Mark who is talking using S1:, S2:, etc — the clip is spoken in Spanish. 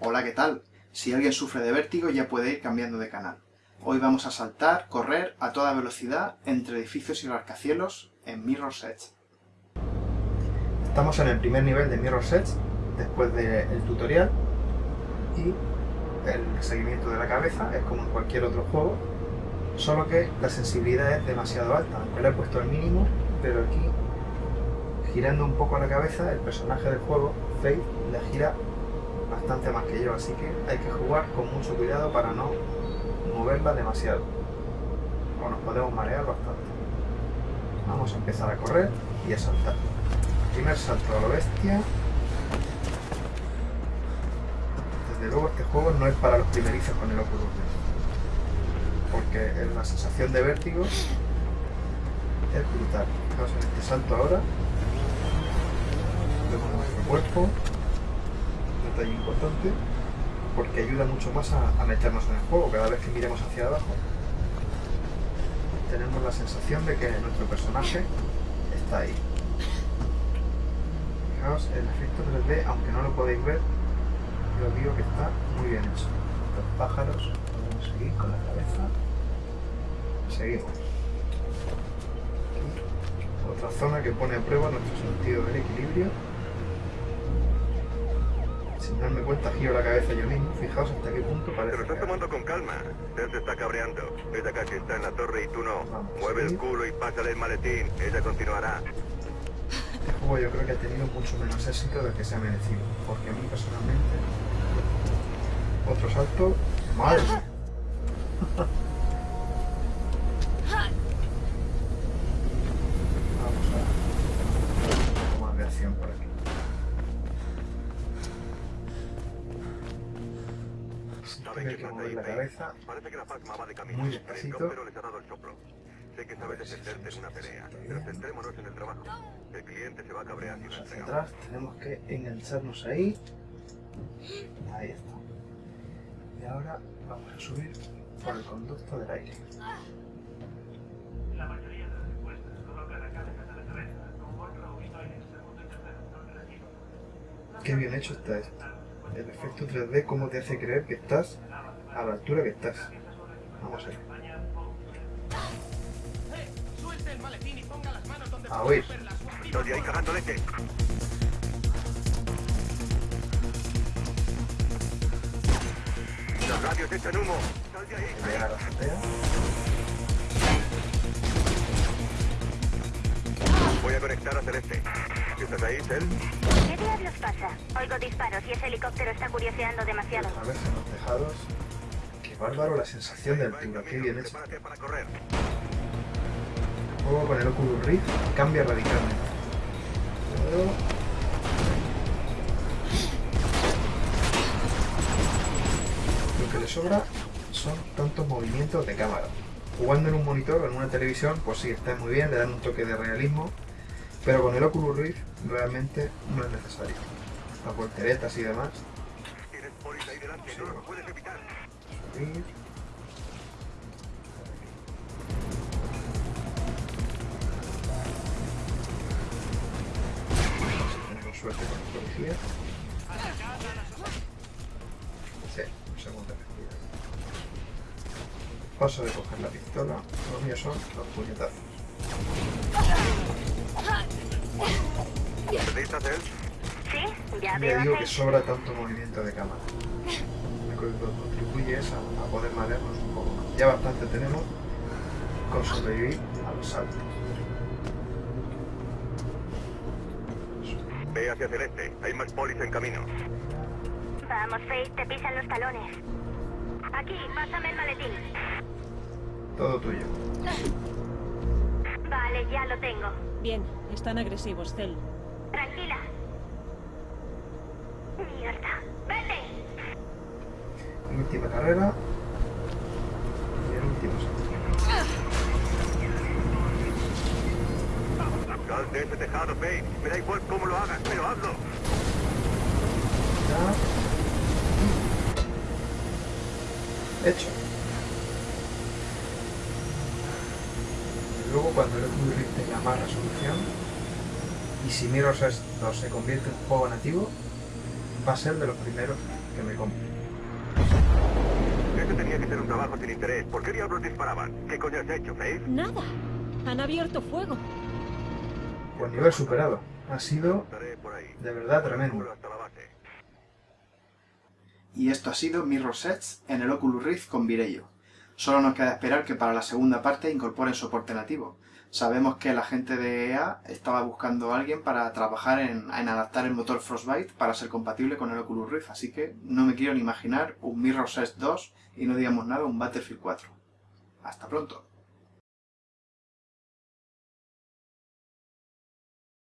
S1: Hola, ¿qué tal? Si alguien sufre de vértigo ya puede ir cambiando de canal. Hoy vamos a saltar, correr a toda velocidad entre edificios y rascacielos en Mirror's Edge. Estamos en el primer nivel de Mirror's Edge, después del tutorial, y el seguimiento de la cabeza es como en cualquier otro juego, solo que la sensibilidad es demasiado alta, aunque le he puesto al mínimo, pero aquí, girando un poco la cabeza, el personaje del juego, Faith, le gira bastante más que yo, así que hay que jugar con mucho cuidado para no moverla demasiado, o nos podemos marear bastante. Vamos a empezar a correr y a saltar. Primer salto a lo bestia. Desde luego este juego no es para los primerizos con el Oculus porque la sensación de vértigo es brutal. Vamos en este salto ahora. Vemos nuestro cuerpo, detalle importante, porque ayuda mucho más a, meternos en el juego. Cada vez que miremos hacia abajo, tenemos la sensación de que nuestro personaje está ahí. Fijaos, el efecto 3D, aunque no lo podéis ver, yo digo que está muy bien hecho. Los pájaros, podemos seguir con la cabeza. Seguimos. otra zona que pone a prueba nuestro sentido del equilibrio. Darme cuenta giro la cabeza yo mismo, fijaos hasta qué punto parece...
S2: Te lo estás tomando con calma. Él se está cabreando. Ella casi está en la torre y tú no. Mueve el culo y pásale el maletín. Ella continuará.
S1: Este juego yo creo que ha tenido mucho menos éxito del que se ha merecido. Porque a mí personalmente... Otro salto... ¡Madre! hay que mover la cabeza
S2: Parece que la Pacma va de camino.
S1: muy despacito.
S2: Pero les ha dado el soplo. Sé que sabes defenderte en una pelea, pero centrémonos en el trabajo. El cliente se va a cabrear si no
S1: Hacia atrás tenemos que engancharnos ahí. Ahí está. Y ahora vamos a subir por el conducto del aire.
S3: La mayoría de las encuestas colocan la cabeza de la cabeza con otro y en el segundo y tercero
S1: Qué bien hecho está esto. El efecto 3D, cómo te hace creer que estás a la altura que estás. Vamos a ver. A oír.
S2: Estoy ahí cagando leche. Los radios echan humo. Sal de ahí.
S1: Llegar a la azotea.
S2: Voy a conectar a Celeste. ¿Estás ahí, Cel?
S4: ¿Qué diablos pasa? Oigo disparos y ese helicóptero está curioseando demasiado.
S1: Otra vez en los tejados. Qué bárbaro la sensación de altura, qué bien hecho. Juego con el Oculus Rift cambia radicalmente. Lo que le sobra son tantos movimientos de cámara. Jugando en un monitor o en una televisión, pues sí, está muy bien, le dan un toque de realismo, pero con el Oculus Rift realmente no es necesario. Las volteretas y demás.
S2: Tienes polis ahí
S1: suerte con los policías. Sí, un segundo respirar. Paso de coger la pistola, los míos son los puñetazos.
S4: ¿Sí? Ya
S1: Ya
S4: veo
S1: digo que sobra tanto movimiento de cámara. Lo que contribuye es a, a poder marearnos un poco. Ya bastante tenemos con sobrevivir a los saltos.
S2: Ve hacia Celeste. Hay más polis en camino.
S4: Vamos, Faith, te pisan los talones. Aquí, pásame el maletín.
S1: Todo tuyo.
S4: Vale, ya lo tengo.
S5: Bien, están agresivos, Cel.
S4: Tranquila. Mierda. ¡Vete!
S1: Última carrera. Y el último salto.
S2: Sal de ese tejado, Faith. Me da igual cómo lo hagas, pero hazlo.
S1: Ya. Hecho. Luego cuando el Oculus Rift tenga más resolución y si Mirror's Edge 2 se convierte en juego nativo, va a ser de los primeros
S6: que me como.
S2: Este tenía que ser un trabajo sin interés. ¿Por qué diablos disparaban? ¿Qué coño has hecho, Faith?
S5: Nada. Han abierto fuego.
S6: Pues nivel superado. Ha sido de verdad tremendo.
S1: Y esto ha sido Mirror Edge en el Oculus Rift con Virello. Solo nos queda esperar que para la segunda parte incorporen soporte nativo. Sabemos que la gente de EA estaba buscando a alguien para trabajar en, adaptar el motor Frostbite para ser compatible con el Oculus Rift, así que no me quiero ni imaginar un Mirror Edge 2 y no digamos nada un Battlefield 4. Hasta pronto.